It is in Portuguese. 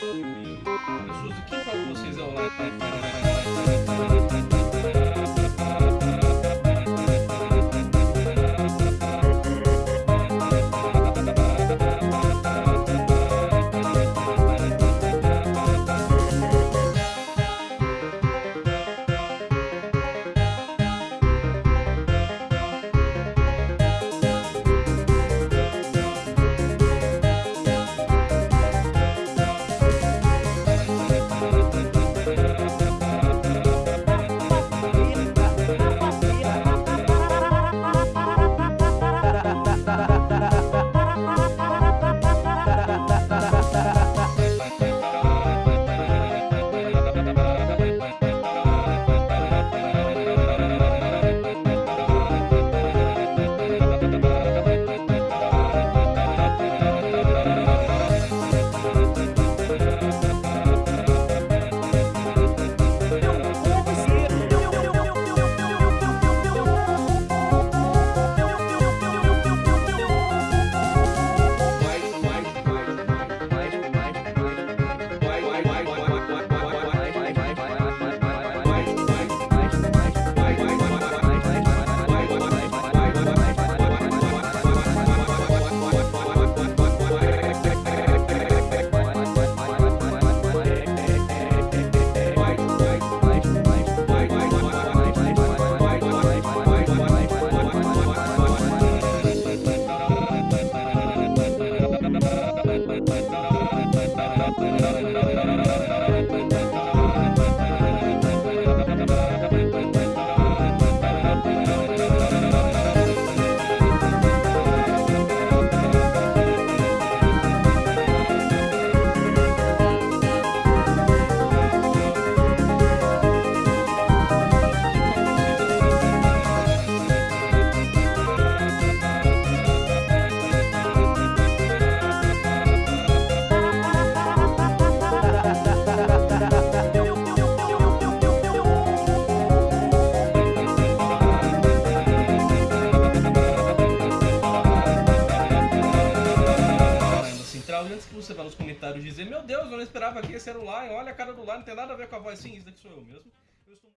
Pessoas, quem fala com vocês é o Live? Você vá nos comentários dizer Meu Deus, eu não esperava que esse Lion, olha a cara do Lion, não tem nada a ver com a voz Sim, isso daqui sou eu mesmo